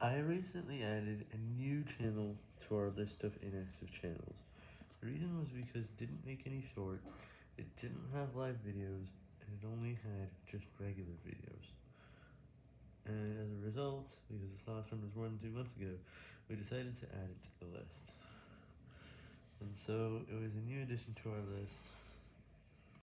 I recently added a new channel to our list of inactive channels. The reason was because it didn't make any shorts, it didn't have live videos, and it only had just regular videos. And as a result, because this last one was more than two months ago, we decided to add it to the list. And so, it was a new addition to our list.